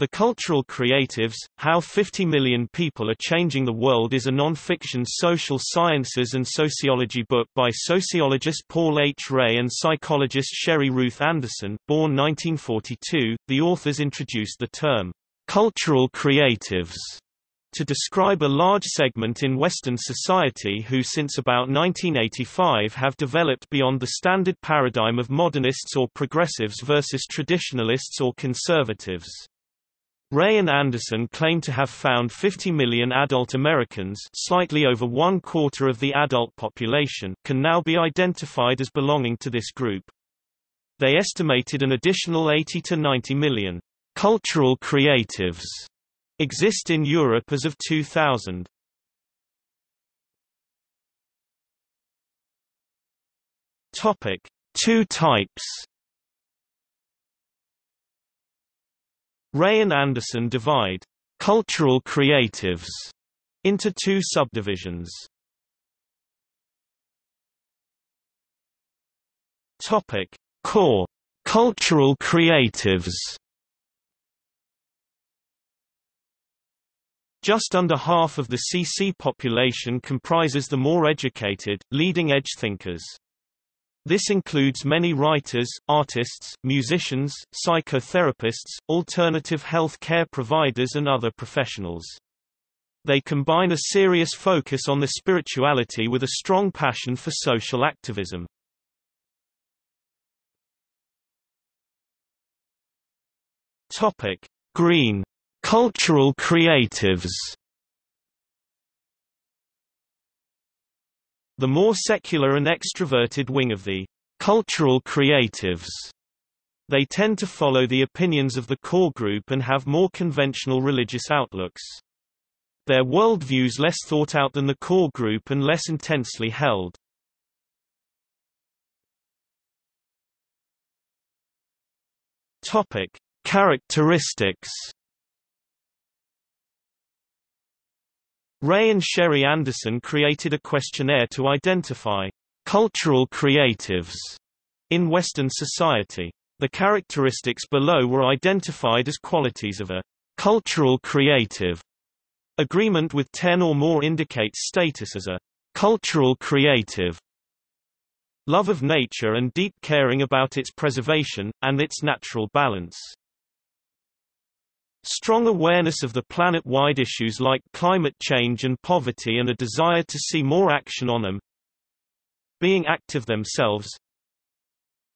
The Cultural Creatives, How 50 Million People Are Changing the World is a non-fiction social sciences and sociology book by sociologist Paul H. Ray and psychologist Sherry Ruth Anderson, born 1942. The authors introduced the term, cultural creatives, to describe a large segment in Western society who since about 1985 have developed beyond the standard paradigm of modernists or progressives versus traditionalists or conservatives. Ray and Anderson claim to have found 50 million adult Americans slightly over one quarter of the adult population can now be identified as belonging to this group. They estimated an additional 80 to 90 million cultural creatives exist in Europe as of 2000. Topic: Two types Ray and Anderson divide cultural creatives into two subdivisions. Topic: Core cultural creatives. Just under half of the CC population comprises the more educated, leading-edge thinkers. This includes many writers, artists, musicians, psychotherapists, alternative health care providers and other professionals. They combine a serious focus on the spirituality with a strong passion for social activism. Topic: Green cultural creatives. The more secular and extroverted wing of the cultural creatives they tend to follow the opinions of the core group and have more conventional religious outlooks. Their worldviews less thought out than the core group and less intensely held. Topic: Characteristics Ray and Sherry Anderson created a questionnaire to identify cultural creatives in Western society. The characteristics below were identified as qualities of a cultural creative. Agreement with 10 or more indicates status as a cultural creative. Love of nature and deep caring about its preservation, and its natural balance. Strong awareness of the planet-wide issues like climate change and poverty and a desire to see more action on them. Being active themselves.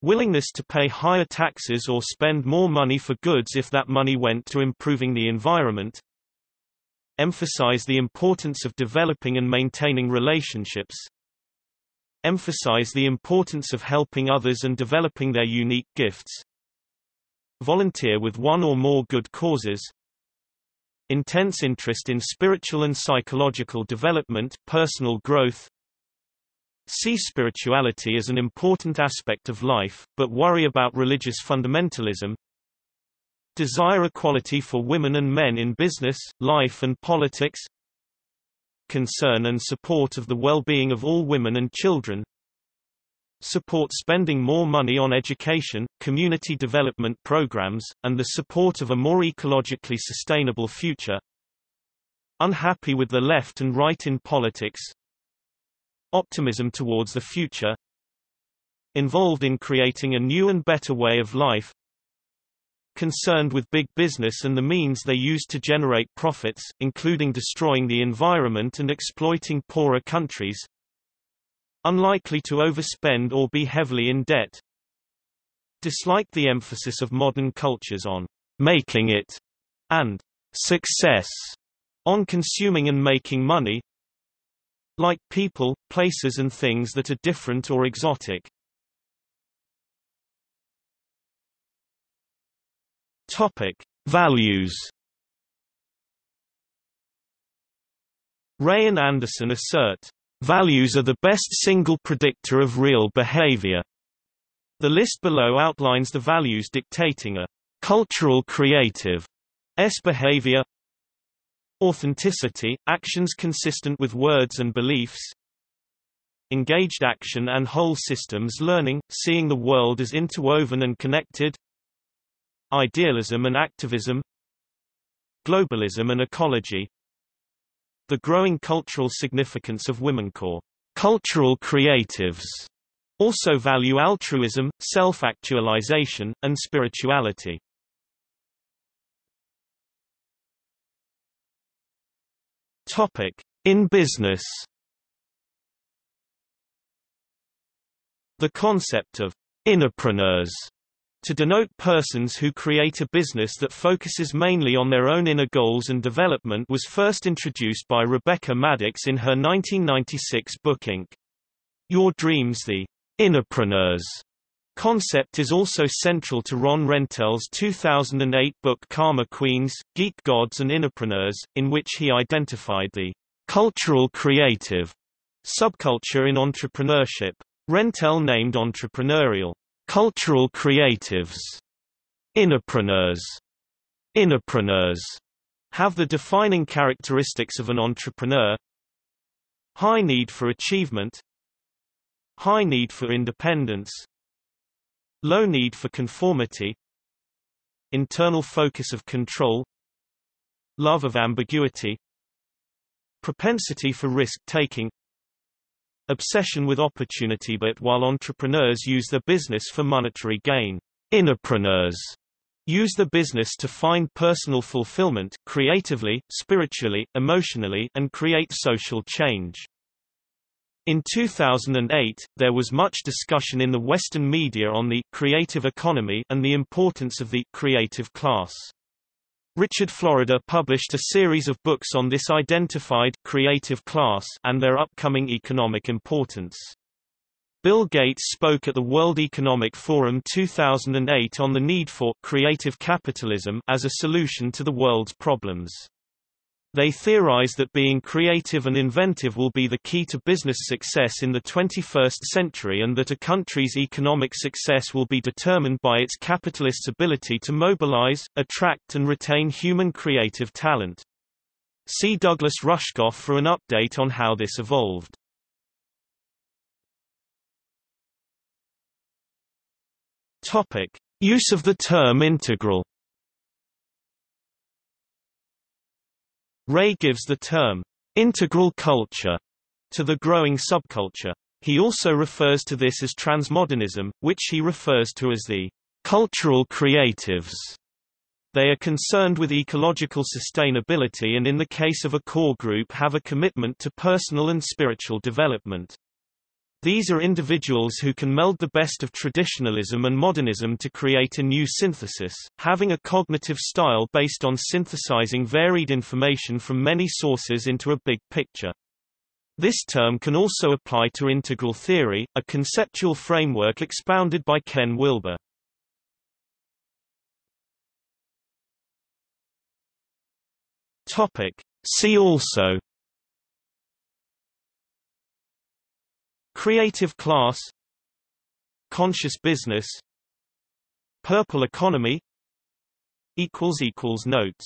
Willingness to pay higher taxes or spend more money for goods if that money went to improving the environment. Emphasize the importance of developing and maintaining relationships. Emphasize the importance of helping others and developing their unique gifts volunteer with one or more good causes, intense interest in spiritual and psychological development, personal growth, see spirituality as an important aspect of life, but worry about religious fundamentalism, desire equality for women and men in business, life and politics, concern and support of the well-being of all women and children, support spending more money on education, community development programs, and the support of a more ecologically sustainable future. Unhappy with the left and right in politics. Optimism towards the future. Involved in creating a new and better way of life. Concerned with big business and the means they use to generate profits, including destroying the environment and exploiting poorer countries unlikely to overspend or be heavily in debt. Disliked the emphasis of modern cultures on making it and success on consuming and making money. Like people, places and things that are different or exotic. Topic: Values. Ray and Anderson assert Values are the best single predictor of real behavior. The list below outlines the values dictating a cultural creative S behavior Authenticity, actions consistent with words and beliefs Engaged action and whole systems learning, seeing the world as interwoven and connected Idealism and activism globalism and ecology The growing cultural significance of women core cultural creatives also value altruism, self-actualization, and spirituality. Topic: In business. The concept of innopreneurs to denote persons who create a business that focuses mainly on their own inner goals and development was first introduced by Rebecca Maddox in her 1996 book Inc. Your Dreams The Innopreneurs concept is also central to Ron Rentel's 2008 book Karma Queens, Geek Gods and Innopreneurs, in which he identified the cultural creative subculture in entrepreneurship. Rentel named entrepreneurial cultural creatives innopreneurs. Have the defining characteristics of an entrepreneur. High need for achievement. High need for independence. Low need for conformity. Internal locus of control. Love of ambiguity. Propensity for risk-taking obsession with opportunity but while entrepreneurs use their business for monetary gain innopreneurs use the business to find personal fulfillment creatively spiritually emotionally and create social change in 2008, there was much discussion in the Western media on the creative economy and the importance of the creative class. Richard Florida published a series of books on this identified creative class and their upcoming economic importance. Bill Gates spoke at the World Economic Forum 2008 on the need for creative capitalism as a solution to the world's problems. They theorize that being creative and inventive will be the key to business success in the 21st century and that a country's economic success will be determined by its capitalists' ability to mobilize, attract and retain human creative talent. See Douglas Rushkoff for an update on how this evolved. Topic: Use of the term integral Ray gives the term, integral culture, to the growing subculture. He also refers to this as transmodernism, which he refers to as the cultural creatives. They are concerned with ecological sustainability and in the case of a core group have a commitment to personal and spiritual development. These are individuals who can meld the best of traditionalism and modernism to create a new synthesis, having a cognitive style based on synthesizing varied information from many sources into a big picture. This term can also apply to integral theory, a conceptual framework expounded by Ken Wilber. Topic. See also Creative class Conscious business Purple economy Notes